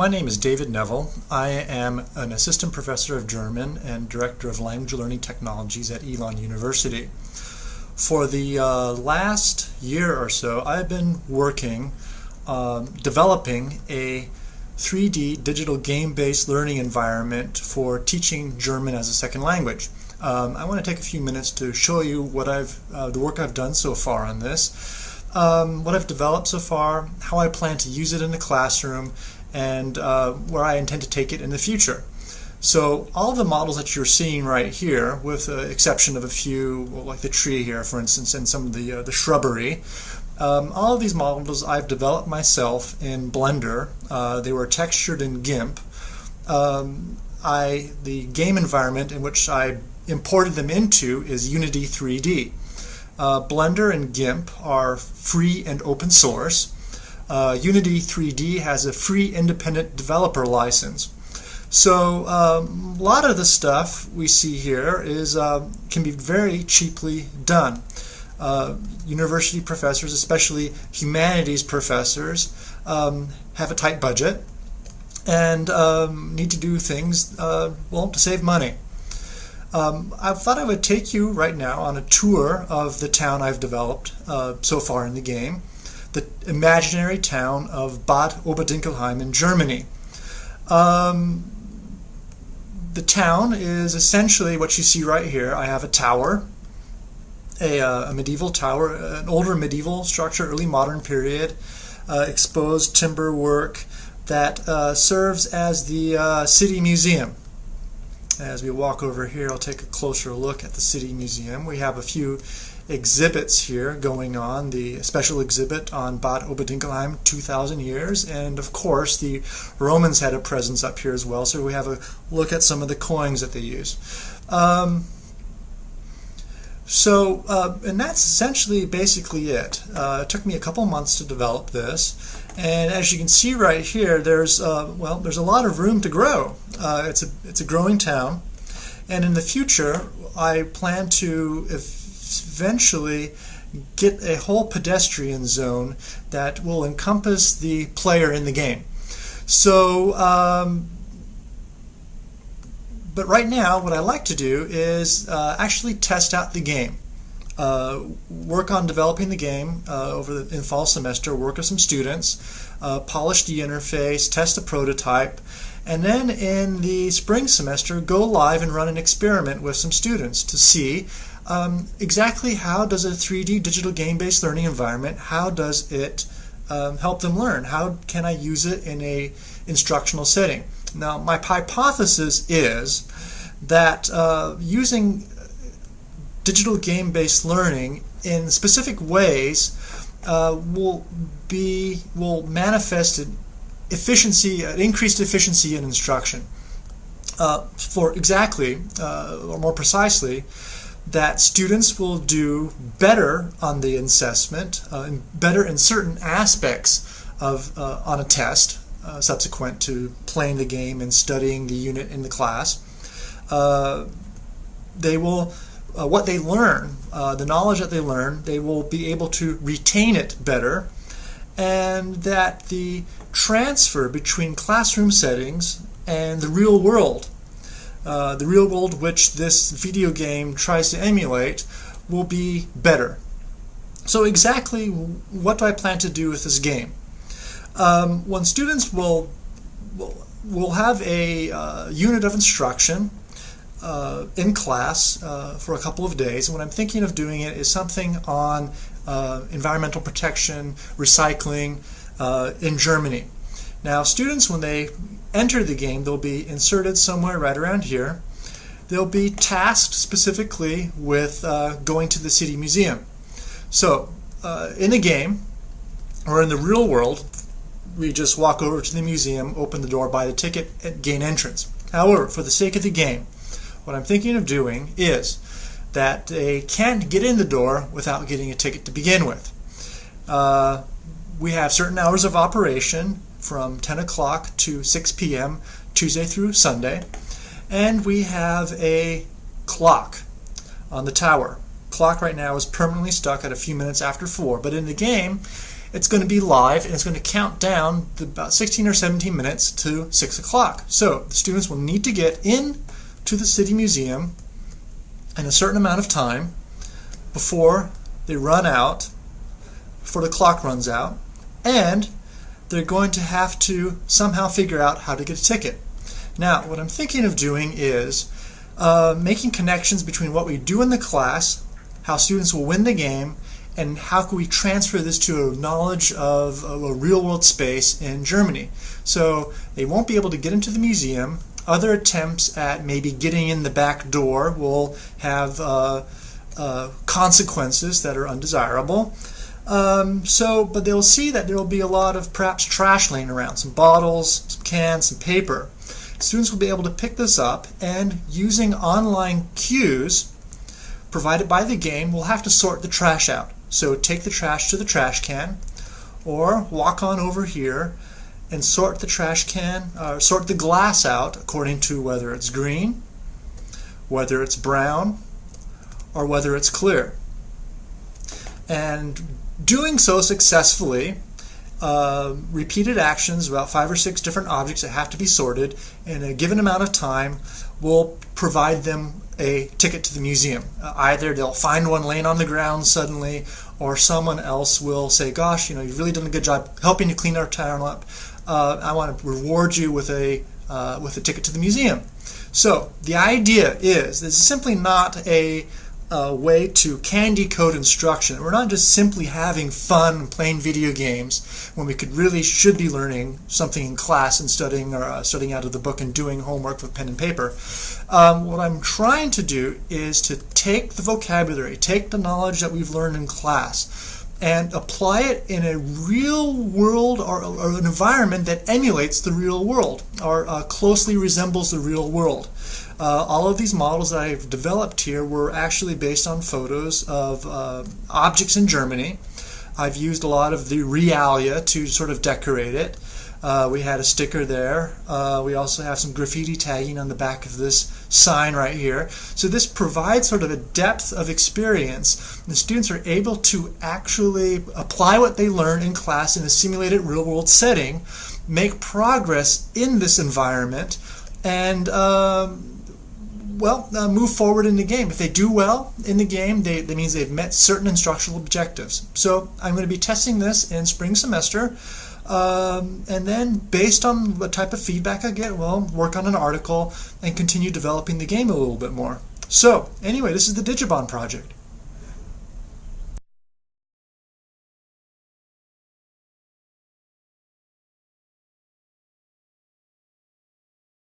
My name is David Neville. I am an assistant professor of German and director of language learning technologies at Elon University. For the uh, last year or so, I've been working um, developing a 3D digital game-based learning environment for teaching German as a second language. Um, I want to take a few minutes to show you what I've uh, the work I've done so far on this, um, what I've developed so far, how I plan to use it in the classroom, and uh, where I intend to take it in the future. So all the models that you're seeing right here, with the exception of a few, well, like the tree here, for instance, and some of the, uh, the shrubbery, um, all of these models I've developed myself in Blender. Uh, they were textured in GIMP. Um, I, the game environment in which I imported them into is Unity 3D. Uh, Blender and GIMP are free and open source. Uh, Unity 3D has a free independent developer license. So um, a lot of the stuff we see here is uh, can be very cheaply done. Uh, university professors, especially humanities professors, um, have a tight budget and um, need to do things uh, well to save money. Um, I thought I would take you right now on a tour of the town I've developed uh, so far in the game the imaginary town of Bad Oberdinkelheim in Germany. Um, the town is essentially what you see right here. I have a tower, a, uh, a medieval tower, an older medieval structure, early modern period, uh, exposed timber work that uh, serves as the uh, city museum. As we walk over here, I'll take a closer look at the city museum. We have a few exhibits here going on. The special exhibit on Bad Oberdinkelheim, 2,000 years, and of course the Romans had a presence up here as well, so we have a look at some of the coins that they use. Um, so, uh, and that's essentially basically it. Uh, it took me a couple months to develop this, and as you can see right here, there's uh, well, there's a lot of room to grow. Uh, it's a it's a growing town, and in the future, I plan to if eventually get a whole pedestrian zone that will encompass the player in the game. So, um, but right now, what I like to do is uh, actually test out the game. Uh, work on developing the game uh, over the in fall semester, work with some students, uh, polish the interface, test the prototype, and then in the spring semester, go live and run an experiment with some students to see um, exactly how does a 3D digital game-based learning environment, how does it um, help them learn? How can I use it in a instructional setting? Now, my hypothesis is that uh, using digital game-based learning in specific ways uh, will be will manifest an efficiency, an increased efficiency in instruction. Uh, for exactly, uh, or more precisely, that students will do better on the assessment, uh, better in certain aspects of uh, on a test uh, subsequent to playing the game and studying the unit in the class. Uh, they will, uh, what they learn, uh, the knowledge that they learn, they will be able to retain it better, and that the transfer between classroom settings and the real world uh, the real world which this video game tries to emulate will be better. So exactly what do I plan to do with this game? Um, when students will, will, will have a uh, unit of instruction uh, in class uh, for a couple of days. And what I'm thinking of doing it is something on uh, environmental protection, recycling uh, in Germany. Now students, when they enter the game, they'll be inserted somewhere right around here. They'll be tasked specifically with uh, going to the city museum. So uh, in the game, or in the real world, we just walk over to the museum, open the door, buy the ticket, and gain entrance. However, for the sake of the game, what I'm thinking of doing is that they can't get in the door without getting a ticket to begin with. Uh, we have certain hours of operation from 10 o'clock to 6 p.m. Tuesday through Sunday. And we have a clock on the tower. Clock right now is permanently stuck at a few minutes after 4, but in the game it's going to be live and it's going to count down about 16 or 17 minutes to 6 o'clock. So the students will need to get in to the City Museum in a certain amount of time before they run out, before the clock runs out, and they're going to have to somehow figure out how to get a ticket. Now, what I'm thinking of doing is uh, making connections between what we do in the class, how students will win the game, and how can we transfer this to a knowledge of, a real world space in Germany. So they won't be able to get into the museum. Other attempts at maybe getting in the back door will have uh, uh, consequences that are undesirable. Um, so, but they'll see that there will be a lot of perhaps trash laying around, some bottles, some cans, some paper. Students will be able to pick this up and using online cues provided by the game, we'll have to sort the trash out. So take the trash to the trash can or walk on over here and sort the trash can, uh, sort the glass out according to whether it's green, whether it's brown, or whether it's clear. And doing so successfully, uh, repeated actions, about five or six different objects that have to be sorted in a given amount of time, will provide them a ticket to the museum. Uh, either they'll find one laying on the ground suddenly, or someone else will say, "Gosh, you know, you've really done a good job helping to clean our town up. Uh, I want to reward you with a uh, with a ticket to the museum." So the idea is this is simply not a uh, way to candy code instruction. We're not just simply having fun playing video games when we could really should be learning something in class and studying or uh, studying out of the book and doing homework with pen and paper. Um, what I'm trying to do is to take the vocabulary, take the knowledge that we've learned in class, and apply it in a real world or, or an environment that emulates the real world or uh, closely resembles the real world. Uh, all of these models that I've developed here were actually based on photos of uh, objects in Germany. I've used a lot of the realia to sort of decorate it. Uh, we had a sticker there. Uh, we also have some graffiti tagging on the back of this sign right here. So this provides sort of a depth of experience. The students are able to actually apply what they learn in class in a simulated real world setting, make progress in this environment, and um, well, uh, move forward in the game. If they do well in the game, they, that means they've met certain instructional objectives. So I'm going to be testing this in spring semester. Um, and then based on what type of feedback I get, well, work on an article and continue developing the game a little bit more. So anyway, this is the Digibon project.